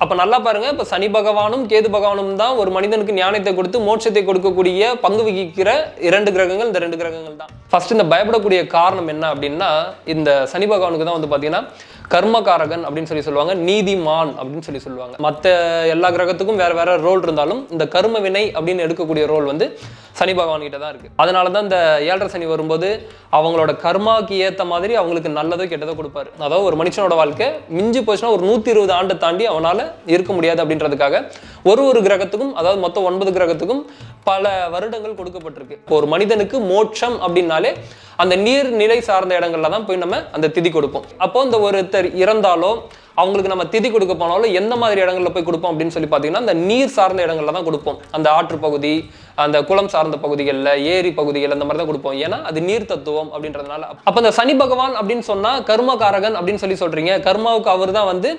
அப்ப நல்லா பாருங்க இப்ப சனி பகவானும் கேது பகவானும் தான் ஒரு மனிதனுக்கு ஞானத்தை கொடுத்து மோட்சத்தை கொடுக்கக்கூடிய பங்கு வகிக்கிற இரண்டு கிரகங்கள் இந்த ரெண்டு கிரகங்கள் தான். ஃபர்ஸ்ட் இந்த பயப்படக்கூடிய காரணம் என்ன அப்படின்னா இந்த சனி பகவானுக்கு தான் வந்து பாத்தீங்கன்னா கர்மகாரகன் அப்படின்னு சொல்லி சொல்லுவாங்க நீதிமான் அப்படின்னு சொல்லி சொல்லுவாங்க. மற்ற எல்லா கிரகத்துக்கும் வேற வேற ரோல் இருந்தாலும் இந்த கர்ம வினை அப்படின்னு எடுக்கக்கூடிய ரோல் வந்து சனி பகவான் கிட்ட தான் இருக்கு. அதனால தான் இந்த ஏழரை சனி வரும்போது அவங்களோட கர்மாக்கு ஏத்த மாதிரி அவங்களுக்கு நல்லதோ கெட்டதோ கொடுப்பாரு. அதாவது ஒரு மனுஷனோட வாழ்க்கை மிஞ்சி போச்சுன்னா ஒரு நூத்தி இருபது ஆண்டை தாண்டி அவனால இருக்க முடியாது அப்படின்றதுக்காக ஒரு ஒரு கிரகத்துக்கும் அதாவது மொத்தம் ஒன்பது கிரகத்துக்கும் பல வருடங்கள் கொடுக்கப்பட்டிருக்கு. ஒரு மனிதனுக்கு மோட்சம் அப்படின்னாலே அந்த நீர் நிலை சார்ந்த இடங்கள்ல தான் போய் நம்ம அந்த திதி கொடுப்போம். அப்போ இந்த ஒருத்தர் இறந்தாலோ அவங்களுக்கு நம்ம திதி கொடுக்க போனாலும் எந்த மாதிரி இடங்கள்ல போய் கொடுப்போம் அப்படின்னு சொல்லி பார்த்தீங்கன்னா அந்த நீர் சார்ந்த இடங்கள்ல தான் கொடுப்போம். அந்த ஆற்று பகுதி அந்த குளம் சார்ந்த பகுதிகளில் ஏரி பகுதிகள் அந்த மாதிரி தான் கொடுப்போம். ஏன்னா அது நீர் தத்துவம் அப்படின்றதுனால. அப்போ அந்த சனி பகவான் அப்படின்னு சொன்னால் கர்மகாரகன் அப்படின்னு சொல்லி சொல்றீங்க. கர்மாவுக்கு அவர் தான் வந்து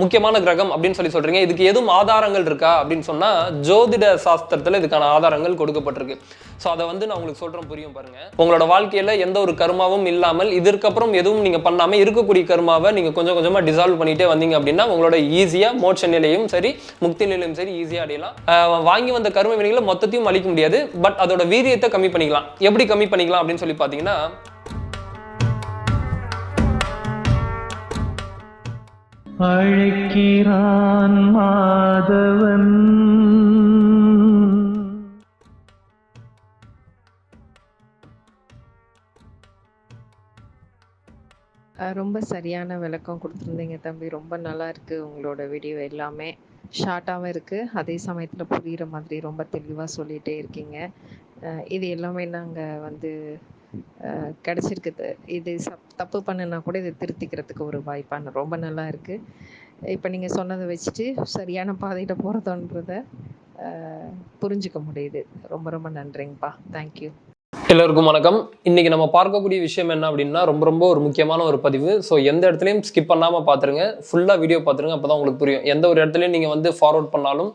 முக்கியமான கிரகம் அப்படின்னு சொல்லி சொல்றீங்க. இதுக்கு எதுவும் ஆதாரங்கள் இருக்கா அப்படின்னு சொன்னால் ஜோதிட சாஸ்திரத்தில் இதுக்கான ஆதாரங்கள் கொடுக்கப்பட்டிருக்கு. ஸோ அதை வந்து நான் உங்களுக்கு சொல்கிறேன் புரியும் பாருங்க. உங்களோட வாழ்க்கையில் எந்த ஒரு கர்மாவும் இல்லாமல் இதற்கப்புறம் எதுவும் நீங்க பண்ணாமல் இருக்கக்கூடிய கர்மாவை நீங்கள் கொஞ்சம் கொஞ்சமாக டிசால்வ் பண்ணிகிட்டே வந்தீங்க அப்படின்னா உங்களோட ஈஸியாக மோட்ச நிலையும் சரி முக்தி நிலையும் சரி ஈஸியாக அடையலாம். வாங்கி வந்த கர்ம வினைகளை மொத்தத்தையும் அழிக்க முடியாது பட் அதோட வீரியத்தை கம்மி பண்ணிக்கலாம். எப்படி கம்மி பண்ணிக்கலாம் அப்படின்னு சொல்லி பார்த்தீங்கன்னா அழைக்கிறான் மாதவன். ரொம்ப சரியான விளக்கம் கொடுத்துருந்தீங்க தம்பி. ரொம்ப நல்லா இருக்கு உங்களோட வீடியோ எல்லாமே. ஷார்ட்டாகவும் இருக்கு. அதே சமயத்தில் புரியுற மாதிரி ரொம்ப தெளிவாக சொல்லிகிட்டே இருக்கீங்க. இது எல்லாமே நாங்கள் வந்து கிடச்சிருக்கு. இது சப் தப்பு பண்ணுனா கூட இதை திருத்திக்கிறதுக்கு ஒரு வாய்ப்பான ரொம்ப நல்லா இருக்கு. இப்போ நீங்கள் சொன்னதை வச்சுட்டு சரியான பாதையில் போகிறதோன்றத புரிஞ்சுக்க முடியுது. ரொம்ப ரொம்ப நன்றிங்கப்பா. தேங்க்யூ எல்லோருக்கும் வணக்கம். இன்றைக்கி நம்ம பார்க்கக்கூடிய விஷயம் என்ன அப்படின்னா ரொம்ப ரொம்ப ஒரு முக்கியமான ஒரு பதிவு. ஸோ எந்த இடத்துலையும் ஸ்கிப் பண்ணாமல் பார்த்துருங்க ஃபுல்லாக வீடியோ பார்த்துருங்க அப்போ தான் உங்களுக்கு புரியும். எந்த ஒரு இடத்துலையும் நீங்கள் வந்து ஃபார்வர்ட் பண்ணாலும்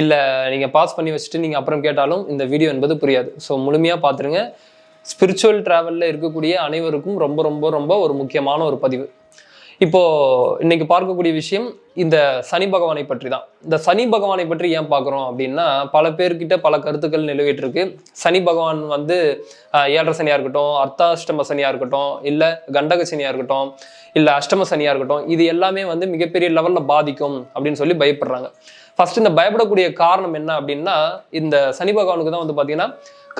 இல்லை நீங்கள் பாஸ் பண்ணி வச்சுட்டு நீங்கள் அப்புறம் கேட்டாலும் இந்த வீடியோ என்பது புரியாது. ஸோ முழுமையாக பார்த்துருங்க ஸ்பிரிச்சுவல் ட்ராவலில் இருக்கக்கூடிய அனைவருக்கும் ரொம்ப ரொம்ப ரொம்ப ஒரு முக்கியமான ஒரு பதிவு. இப்போ இன்னைக்கு பார்க்கக்கூடிய விஷயம் இந்த சனி பகவானை பற்றி தான் இந்த சனி பகவானை பற்றி ஏன் பார்க்குறோம் அப்படின்னா பல பேர்கிட்ட பல கருத்துக்கள் நிலவிட்டு இருக்கு சனி பகவான் வந்து ஏழரை சனியாக இருக்கட்டும் அர்த்தாஷ்டம சனியாக இருக்கட்டும் இல்லை கண்டக சனியாக இருக்கட்டும் இல்லை அஷ்டம சனியாக இருக்கட்டும் இது எல்லாமே வந்து மிகப்பெரிய லெவலில் பாதிக்கும் அப்படின்னு சொல்லி பயப்படுறாங்க. ஃபர்ஸ்ட் இந்த பயப்படக்கூடிய காரணம் என்ன அப்படின்னா இந்த சனி பகவானுக்கு தான் வந்து பார்த்தீங்கன்னா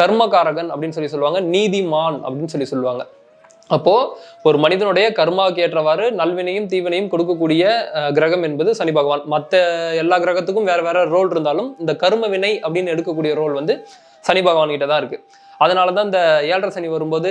கர்மகாரகன் அப்படின்னு சொல்லி சொல்லுவாங்க நீதிமான் அப்படின்னு சொல்லி சொல்லுவாங்க. அப்போது ஒரு மனிதனுடைய கர்மாவுக்கு ஏற்றவாறு நல்வினையும் தீவினையும் கொடுக்கக்கூடிய கிரகம் என்பது சனி பகவான். மற்ற எல்லா கிரகத்துக்கும் வேற வேற ரோல் இருந்தாலும் இந்த கர்ம வினை அப்படின்னு எடுக்கக்கூடிய ரோல் வந்து சனி பகவான் கிட்ட தான் இருக்கு. அதனால தான் இந்த ஏழரை சனி வரும்போது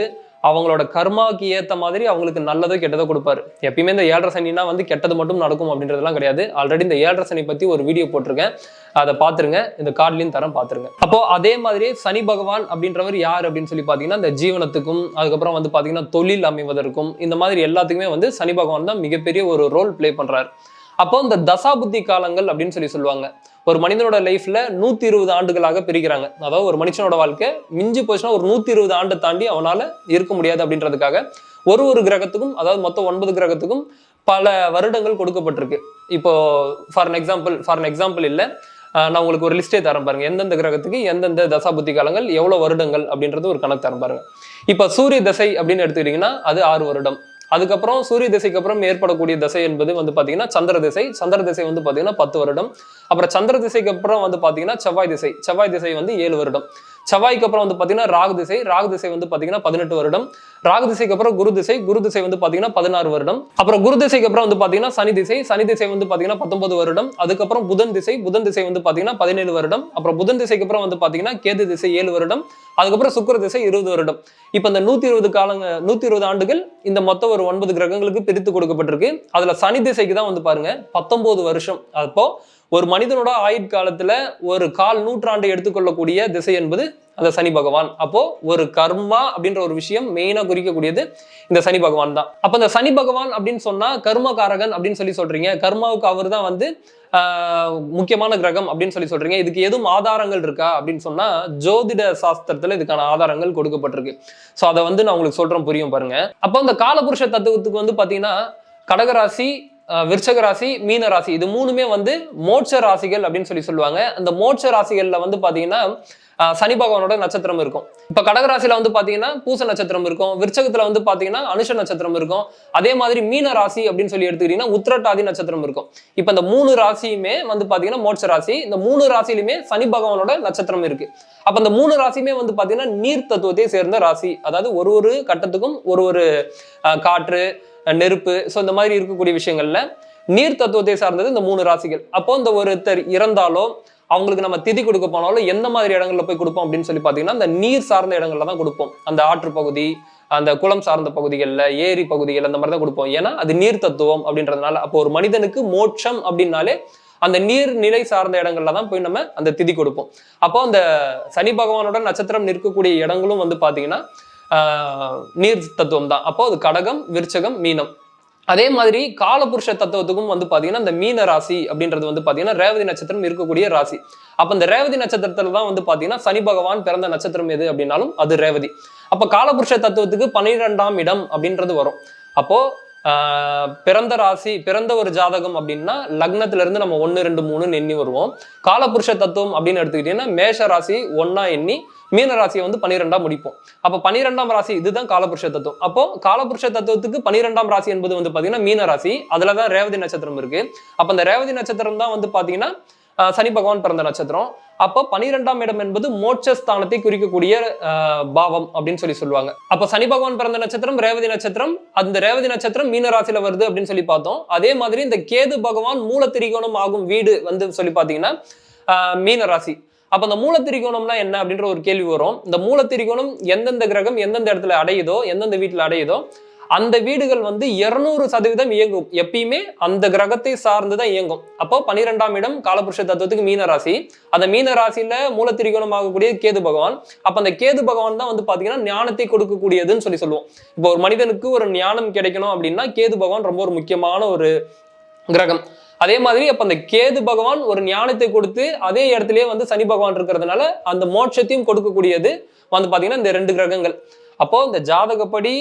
அவங்களோட கர்மாவுக்கு ஏற்ற மாதிரி அவங்களுக்கு நல்லதோ கெட்டதோ கொடுப்பாரு. எப்பயுமே இந்த ஏழரை சனினா வந்து கெட்டது மட்டும் நடக்கும் அப்படின்றதுலாம் கிடையாது. ஆல்ரெடி இந்த ஏழரை சனி பத்தி ஒரு வீடியோ போட்டிருக்கேன். அதை பார்த்துருங்க. இந்த கார்ட்லையும் தரம் பார்த்துருங்க. அப்போ அதே மாதிரி சனி பகவான் அப்படின்றவர் யார் அப்படின்னு சொல்லி பார்த்தீங்கன்னா இந்த ஜீவனத்துக்கும் அதுக்கப்புறம் வந்து பார்த்தீங்கன்னா தொழில் அமைவதற்கும் இந்த மாதிரி எல்லாத்துக்குமே வந்து சனி பகவான் தான் மிகப்பெரிய ஒரு ரோல் ப்ளே பண்றாரு. அப்போ இந்த தசாபுத்தி காலங்கள் அப்படின்னு சொல்லி சொல்லுவாங்க. ஒரு மனிதனோட லைஃப்ல நூத்தி இருபது ஆண்டுகளாக பிரிக்கிறாங்க அதாவது ஒரு மனுஷனோட வாழ்க்கை மிஞ்சி போச்சுன்னா ஒரு நூத்தி இருபது ஆண்டு தாண்டி அவனால இருக்க முடியாது அப்படின்றதுக்காக ஒரு ஒரு கிரகத்துக்கும் அதாவது மொத்தம் ஒன்பது கிரகத்துக்கும் பல வருடங்கள் கொடுக்கப்பட்டிருக்கு. இப்போ for an example for an example இல்லை. நான் உங்களுக்கு ஒரு லிஸ்டே தரேன் பாருங்க. எந்தெந்த கிரகத்துக்கு எந்தெந்த தசாபுத்தி காலங்கள் எவ்வளவு வருடங்கள் அப்படின்றது ஒரு கணக்கு தரேன் பாருங்க. இப்போ சூரிய தசை அப்படின்னு எடுத்துக்கிட்டீங்கன்னா அது ஆறு வருடம். அதுக்கப்புறம் சூரிய திசைக்கு அப்புறம் ஏற்படக்கூடிய திசை என்பது வந்து பாத்தீங்கன்னா சந்திர திசை. சந்திர திசை வந்து பாத்தீங்கன்னா பத்து வருடம். அப்புறம் சந்திர திசைக்கு அப்புறம் வந்து பாத்தீங்கன்னா செவ்வாய் திசை. செவ்வாய் திசை வந்து ஏழு வருடம். செவ்வாய்க்கு அப்புறம் வந்து பாத்தீங்கன்னா ராகு திசை ராகு திசை வந்து பாத்தீங்கன்னா பதினெட்டு வருடம். ராகு திசைக்கு அப்புறம் குரு திசை குரு திசை வந்து பாத்தீங்கன்னா பதினாறு வருடம். அப்புறம் குரு திசைக்கு அப்புறம் வந்து பாத்தீங்கன்னா சனி திசை சனி திசை வந்து பாத்தீங்கன்னா பத்தொன்பது வருடம். அதுக்கப்புறம் புதன் திசை புதன் திசை வந்து பாத்தீங்கன்னா பதினேழு வருடம். அப்புறம் புதன் திசைக்கு அப்புறம் வந்து பாத்தீங்கன்னா கேது திசை ஏழு வருடம். அதுக்கப்புறம் சுக்கர திசை இருபது வருடம். இப்போ இந்த நூத்தி இருபது காலங்க நூத்தி இருபது ஆண்டுகள் இந்த மொத்தம் ஒரு ஒன்பது கிரகங்களுக்கு பிரித்து கொடுக்கப்பட்டிருக்கு. அதுல சனி திசைக்கு தான் வந்து பாருங்க பத்தொன்பது வருஷம். அப்போ ஒரு மனிதனோட ஆயுட்காலத்துல ஒரு கால் நூற்றாண்டை எடுத்துக்கொள்ளக்கூடிய திசை என்பது அந்த சனி பகவான். அப்போ ஒரு கர்மா அப்படின்ற ஒரு விஷயம் மெயினா குறிக்கக்கூடியது இந்த சனி பகவான் தான். அப்ப இந்த சனி பகவான் அப்படின்னு சொன்னா கர்மகாரகன் அப்படின்னு சொல்லி சொல்றீங்க. கர்மாவுக்கு அவர் தான் வந்து முக்கியமான கிரகம் அப்படின்னு சொல்லி சொல்றீங்க. இதுக்கு எதுவும் ஆதாரங்கள் இருக்கா அப்படின்னு சொன்னா ஜோதிட சாஸ்திரத்துல இதுக்கான ஆதாரங்கள் கொடுக்கப்பட்டிருக்கு. ஸோ அதை வந்து நான் உங்களுக்கு சொல்றேன் புரியும் பாருங்க. அப்போ இந்த காலபுருஷ தத்துவத்துக்கு வந்து பாத்தீங்கன்னா கடகராசி விருச்சக ராசி மீன ராசி இது மூணுமே வந்து மோட்ச ராசிகள் அப்படின்னு சொல்லி சொல்லுவாங்க. அந்த மோட்ச ராசிகள்ல வந்து பாத்தீங்கன்னா சனி பகவானோட நட்சத்திரம் இருக்கும். இப்ப கடகராசியில வந்து பாத்தீங்கன்னா பூச நட்சத்திரம் இருக்கும். விருச்சகத்துல வந்து பாத்தீங்கன்னா அனுஷ நட்சத்திரம் இருக்கும். அதே மாதிரி மீன ராசி அப்படின்னு சொல்லி எடுத்துக்கிட்டீங்கன்னா உத்திரட்டாதி நட்சத்திரம் இருக்கும். இப்ப இந்த மூணு ராசியுமே வந்து பாத்தீங்கன்னா மோட்ச ராசி. இந்த மூணு ராசியிலுமே சனி பகவானோட நட்சத்திரம் இருக்கு. அப்ப இந்த மூணு ராசியுமே வந்து பாத்தீங்கன்னா நீர் தத்துவத்தை சேர்ந்த ராசி. அதாவது ஒரு ஒரு கட்டத்துக்கும் ஒரு ஒரு அஹ், காற்று நெருப்பு ஸோ இந்த மாதிரி இருக்கக்கூடிய விஷயங்கள்ல நீர் தத்துவத்தை சார்ந்தது இந்த மூணு ராசிகள். அப்போ இந்த ஒருத்தர் இறந்தாலோ அவங்களுக்கு நம்ம திதி கொடுக்க போனாலும் எந்த மாதிரி இடங்கள்ல போய் கொடுப்போம் அப்படின்னு சொல்லி பார்த்தீங்கன்னா அந்த நீர் சார்ந்த இடங்கள்ல தான் கொடுப்போம். அந்த ஆற்று பகுதி அந்த குளம் சார்ந்த பகுதிகளில் ஏரி பகுதிகள் அந்த மாதிரி தான் கொடுப்போம். ஏன்னா அது நீர் தத்துவம் அப்படின்றதுனால அப்போ ஒரு மனிதனுக்கு மோட்சம் அப்படின்னாலே அந்த நீர் நிலை சார்ந்த இடங்கள்ல தான் போய் நம்ம அந்த திதி கொடுப்போம். அப்போ அந்த சனி பகவானோட நட்சத்திரம் நிற்கக்கூடிய இடங்களும் வந்து பார்த்தீங்கன்னா ஆஹ், நீர் தத்துவம் தான். அப்போ அது கடகம் விருச்சகம் மீனம். அதே மாதிரி காலபுருஷ தத்துவத்துக்கும் வந்து பாத்தீங்கன்னா இந்த மீன ராசி அப்படின்றது வந்து பாத்தீங்கன்னா ரேவதி நட்சத்திரம் இருக்கக்கூடிய ராசி. அப்ப இந்த ரேவதி நட்சத்திரத்துல தான் வந்து பாத்தீங்கன்னா சனி பகவான் பிறந்த நட்சத்திரம் எது அப்படின்னாலும் அது ரேவதி. அப்ப காலபுருஷ தத்துவத்துக்கு பன்னிரெண்டாம் இடம் அப்படின்றது வரும். அப்போ பிறந்த ராசி பிறந்த ஒரு ஜாதகம் அப்படின்னா லக்னத்துல இருந்து நம்ம ஒன்னு ரெண்டு மூணுன்னு எண்ணி வருவோம். காலபுருஷ தத்துவம் அப்படின்னு எடுத்துக்கிட்டீங்கன்னா மேஷ ராசி ஒன்னா எண்ணி மீன ராசியை வந்து பனிரெண்டாம் முடிப்போம். அப்போ பன்னிரெண்டாம் ராசி இதுதான் காலபுருஷ தத்துவம். அப்போ காலபுருஷ தத்துவத்துக்கு பன்னிரெண்டாம் ராசி என்பது வந்து பாத்தீங்கன்னா மீன ராசி. அதுலதான் ரேவதி நட்சத்திரம் இருக்கு. அப்ப அந்த ரேவதி நட்சத்திரம் தான் வந்து பாத்தீங்கன்னா சனி பகவான் பிறந்த நட்சத்திரம். அப்போ பனிரெண்டாம் இடம் என்பது மோட்சஸ்தானத்தை குறிக்கக்கூடிய பாவம் அப்படின்னு சொல்லி சொல்லுவாங்க. அப்போ சனி பகவான் பிறந்த நட்சத்திரம் ரேவதி நட்சத்திரம். அந்த ரேவதி நட்சத்திரம் மீனராசியில வருது அப்படின்னு சொல்லி பார்த்தோம். அதே மாதிரி இந்த கேது பகவான் மூலத்திரிகோணம் ஆகும் வீடு வந்து சொல்லி பார்த்தீங்கன்னா ஆஹ், அப்போ அப்ப அந்த மூலத்திரிகோணம்னா என்ன அப்படின்ற ஒரு கேள்வி வரும். இந்த மூலத்திரிகோணம் எந்தெந்த கிரகம் எந்தெந்த இடத்துல அடையுதோ எந்தெந்த வீட்டில் அடையுதோ அந்த வீடுகள் வந்து இருநூறு சதவீதம் இயங்கும். எப்பயுமே அந்த கிரகத்தை சார்ந்து தான் இயங்கும். அப்போ பன்னிரெண்டாம் இடம் காலபுருஷ தத்துவத்துக்கு மீன ராசி அந்த மீன ராசியில மூலத்திரிகோணம் ஆகக்கூடிய கேது பகவான். அப்ப அந்த கேது பகவான் தான் வந்து பாத்தீங்கன்னா ஞானத்தை கொடுக்கக்கூடியதுன்னு சொல்லி சொல்லுவோம். இப்போ ஒரு மனிதனுக்கு ஒரு ஞானம் கிடைக்கணும் அப்படின்னா கேது பகவான் ரொம்ப ஒரு முக்கியமான ஒரு கிரகம். அதே மாதிரி அப்ப அந்த கேது பகவான் ஒரு ஞானத்தை கொடுத்து அதே இடத்துலயே வந்து சனி பகவான் இருக்கிறதுனால அந்த மோட்சத்தையும் கொடுக்கக்கூடியது வந்து பாத்தீங்கன்னா இந்த ரெண்டு கிரகங்கள். அப்போ இந்த ஜாதகப்படி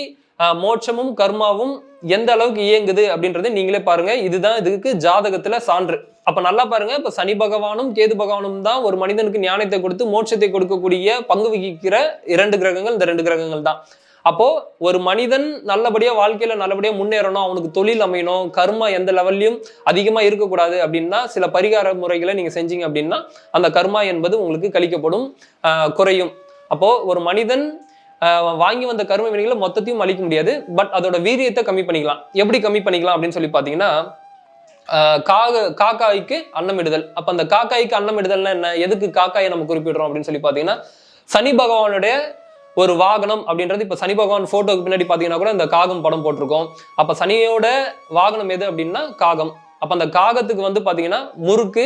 மோட்சமும் கர்மாவும் எந்த அளவுக்கு இயங்குது அப்படின்றத நீங்களே பாருங்க. இதுதான் இதுக்கு ஜாதகத்துல சான்று. அப்ப நல்லா பாருங்க இப்ப சனி பகவானும் கேது பகவானும் தான் ஒரு மனிதனுக்கு ஞானத்தை கொடுத்து மோட்சத்தை கொடுக்கக்கூடிய பங்கு வகிக்கிற இரண்டு கிரகங்கள் இந்த ரெண்டு கிரகங்கள் தான். அப்போ ஒரு மனிதன் நல்லபடியா வாழ்க்கையில நல்லபடியா முன்னேறணும் அவனுக்கு தொழில் அமையணும் கர்மா எந்த லெவல்லையும் அதிகமா இருக்கக்கூடாது அப்படின்னா சில பரிகார முறைகளை நீங்க செஞ்சீங்க அப்படின்னா அந்த கர்மா என்பது உங்களுக்கு கழிக்கப்படும் குறையும். அப்போ ஒரு மனிதன் வாங்கி வந்த கரும வினைகளை மொத்தத்தையும் அழிக்க முடியாது பட் அதோட வீரியத்தை கம்மி பண்ணிக்கலாம். எப்படி கம்மி பண்ணிக்கலாம் அப்படின்னு சொல்லி பார்த்தீங்கன்னா காக காக்காய்க்கு அன்னமிடுதல். அப்போ அந்த காக்காய்க்கு அன்னமிடுதல்னா என்ன? எதுக்கு காக்காயை நம்ம குறிப்பிடுறோம் அப்படின்னு சொல்லி பார்த்தீங்கன்னா சனி பகவானுடைய ஒரு வாகனம் அப்படின்றது இப்போ சனி பகவான் ஃபோட்டோக்கு பின்னாடி பார்த்தீங்கன்னா கூட இந்த காகம் படம் போட்டிருக்கோம். அப்போ சனியோட வாகனம் எது அப்படின்னா காகம். அப்போ அந்த காகத்துக்கு வந்து பார்த்தீங்கன்னா முறுக்கு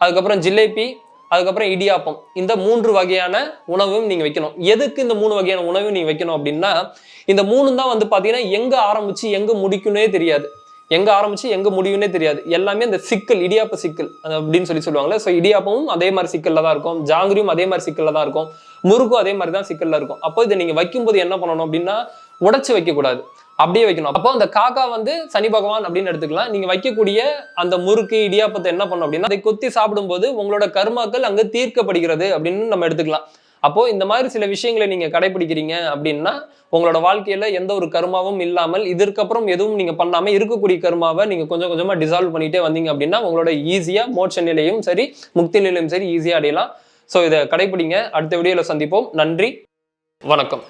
அதுக்கப்புறம் ஜிலேபி அதுக்கப்புறம் இடியாப்பம். இந்த மூன்று வகையான உணவும் நீங்கள் வைக்கணும். எதுக்கு இந்த மூணு வகையான உணவும் நீங்கள் வைக்கணும் அப்படின்னா இந்த மூணு தான் வந்து பார்த்தீங்கன்னா எங்கே ஆரம்பித்து எங்கே முடிக்கும்னே தெரியாது. எங்கே ஆரம்பிச்சு எங்கே முடியும்னே தெரியாது. எல்லாமே இந்த சிக்கல் இடியாப்ப சிக்கல் அது அப்படின்னு சொல்லி சொல்லுவாங்களே ஸோ இடியாப்பமும் அதே மாதிரி சிக்கலில் தான் இருக்கும். ஜாங்கிரியும் அதே மாதிரி சிக்கலில் தான் இருக்கும். முறுக்கும் அதே மாதிரி தான் சிக்கலில் இருக்கும். அப்போ இதை நீங்கள் வைக்கும்போது என்ன பண்ணணும் அப்படின்னா உடச்சி வைக்கக்கூடாது. அப்படியே வைக்கணும். அப்போ அந்த காக்கா வந்து சனி பகவான் அப்படின்னு எடுத்துக்கலாம். நீங்க வைக்கக்கூடிய அந்த முறுக்கு இடியாப்பத்தை என்ன பண்ணும் அப்படின்னா அதை கொத்தி சாப்பிடும்போது உங்களோட கர்மாக்கள் அங்கு தீர்க்கப்படுகிறது அப்படின்னு நம்ம எடுத்துக்கலாம். அப்போ இந்த மாதிரி சில விஷயங்களை நீங்க கடைபிடிக்கிறீங்க அப்படின்னா உங்களோட வாழ்க்கையில எந்த ஒரு கர்மாவும் இல்லாமல் இதற்கப்புறம் எதுவும் நீங்க பண்ணாம இருக்கக்கூடிய கர்மாவை நீங்க கொஞ்சம் கொஞ்சமா டிசால்வ் பண்ணிட்டே வந்தீங்க அப்படின்னா உங்களோட ஈஸியா மோட்ச நிலையும் சரி முக்தி நிலையும் சரி ஈஸியா அடையலாம். ஸோ இதை கடைபிடிங்க. அடுத்த வீடியோல சந்திப்போம். நன்றி. வணக்கம்.